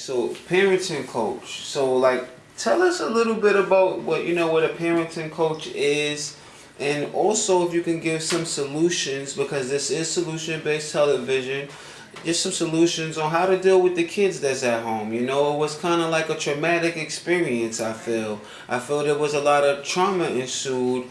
So parenting coach. So like tell us a little bit about what you know what a parenting coach is and also if you can give some solutions because this is solution based television just some solutions on how to deal with the kids that's at home. You know it was kind of like a traumatic experience i feel. I feel there was a lot of trauma ensued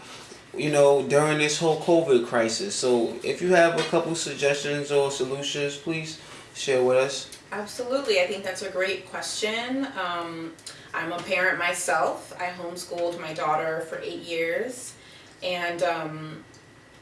you know during this whole covid crisis. So if you have a couple suggestions or solutions please share with us Absolutely, I think that's a great question. Um, I'm a parent myself. I homeschooled my daughter for eight years, and um,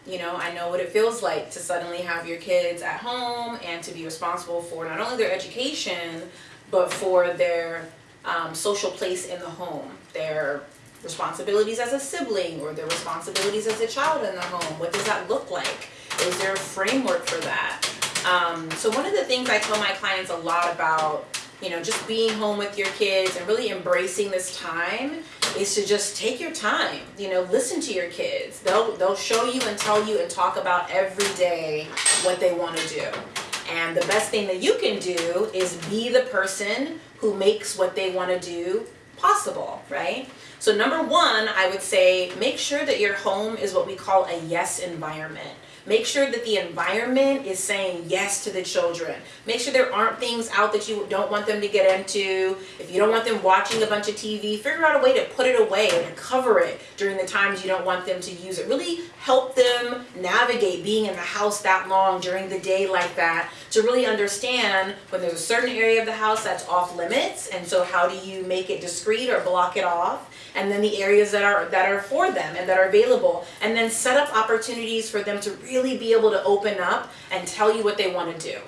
you know, I know what it feels like to suddenly have your kids at home and to be responsible for not only their education, but for their um, social place in the home, their responsibilities as a sibling or their responsibilities as a child in the home. What does that look like? Is there a framework for that? Um, so one of the things I tell my clients a lot about, you know, just being home with your kids and really embracing this time is to just take your time, you know, listen to your kids. They'll, they'll show you and tell you and talk about every day what they want to do. And the best thing that you can do is be the person who makes what they want to do possible, right? So number one, I would say make sure that your home is what we call a yes environment. Make sure that the environment is saying yes to the children. Make sure there aren't things out that you don't want them to get into. If you don't want them watching a bunch of TV, figure out a way to put it away and cover it during the times you don't want them to use it. Really help them navigate being in the house that long during the day like that to really understand when there's a certain area of the house that's off limits and so how do you make it discreet or block it off and then the areas that are that are for them and that are available and then set up opportunities for them to really be able to open up and tell you what they want to do.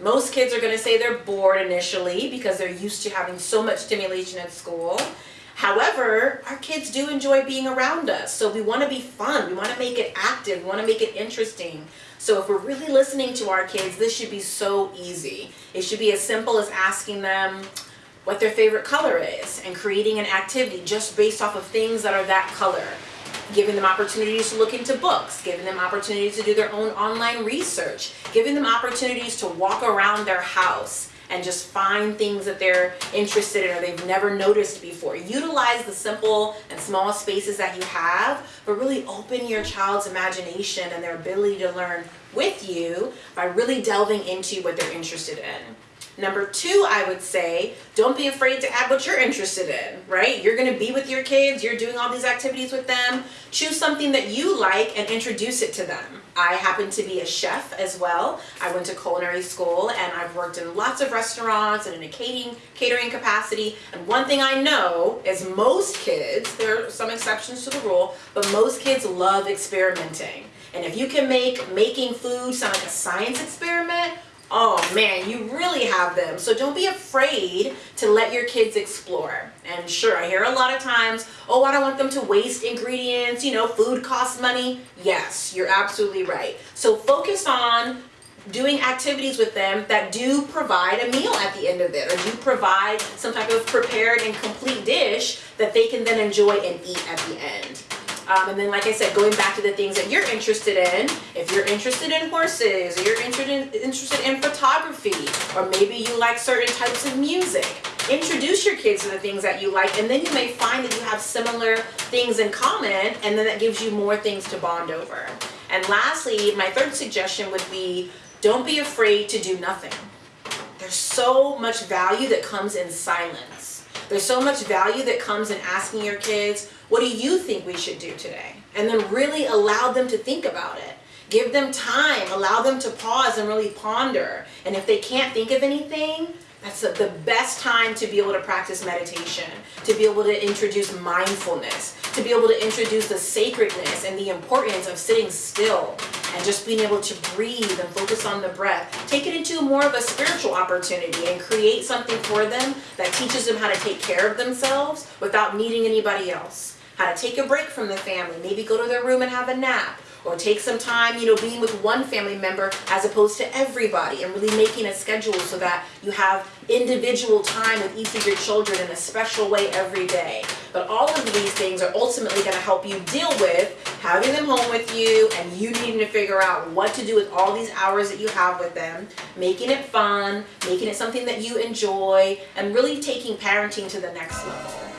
Most kids are going to say they're bored initially because they're used to having so much stimulation at school. However, our kids do enjoy being around us. So we want to be fun. We want to make it active. We want to make it interesting. So if we're really listening to our kids, this should be so easy. It should be as simple as asking them, what their favorite color is and creating an activity just based off of things that are that color. Giving them opportunities to look into books, giving them opportunities to do their own online research, giving them opportunities to walk around their house and just find things that they're interested in or they've never noticed before. Utilize the simple and small spaces that you have, but really open your child's imagination and their ability to learn with you by really delving into what they're interested in. Number two, I would say, don't be afraid to add what you're interested in, right? You're gonna be with your kids, you're doing all these activities with them. Choose something that you like and introduce it to them. I happen to be a chef as well. I went to culinary school and I've worked in lots of restaurants and in a catering, catering capacity. And one thing I know is most kids, there are some exceptions to the rule, but most kids love experimenting. And if you can make making food sound like a science experiment, oh man, you really have them. So don't be afraid to let your kids explore. And sure, I hear a lot of times, oh, I don't want them to waste ingredients, you know, food costs money. Yes, you're absolutely right. So focus on doing activities with them that do provide a meal at the end of it or do provide some type of prepared and complete dish that they can then enjoy and eat at the end. Um, and then, like I said, going back to the things that you're interested in, if you're interested in horses, or you're interested in, interested in photography, or maybe you like certain types of music, introduce your kids to the things that you like, and then you may find that you have similar things in common, and then that gives you more things to bond over. And lastly, my third suggestion would be, don't be afraid to do nothing. There's so much value that comes in silence. There's so much value that comes in asking your kids, what do you think we should do today? And then really allow them to think about it. Give them time, allow them to pause and really ponder. And if they can't think of anything, that's the best time to be able to practice meditation, to be able to introduce mindfulness, to be able to introduce the sacredness and the importance of sitting still and just being able to breathe and focus on the breath. Take it into more of a spiritual opportunity and create something for them that teaches them how to take care of themselves without needing anybody else how to take a break from the family, maybe go to their room and have a nap, or take some time, you know, being with one family member as opposed to everybody, and really making a schedule so that you have individual time with each of your children in a special way every day. But all of these things are ultimately gonna help you deal with having them home with you and you needing to figure out what to do with all these hours that you have with them, making it fun, making it something that you enjoy, and really taking parenting to the next level.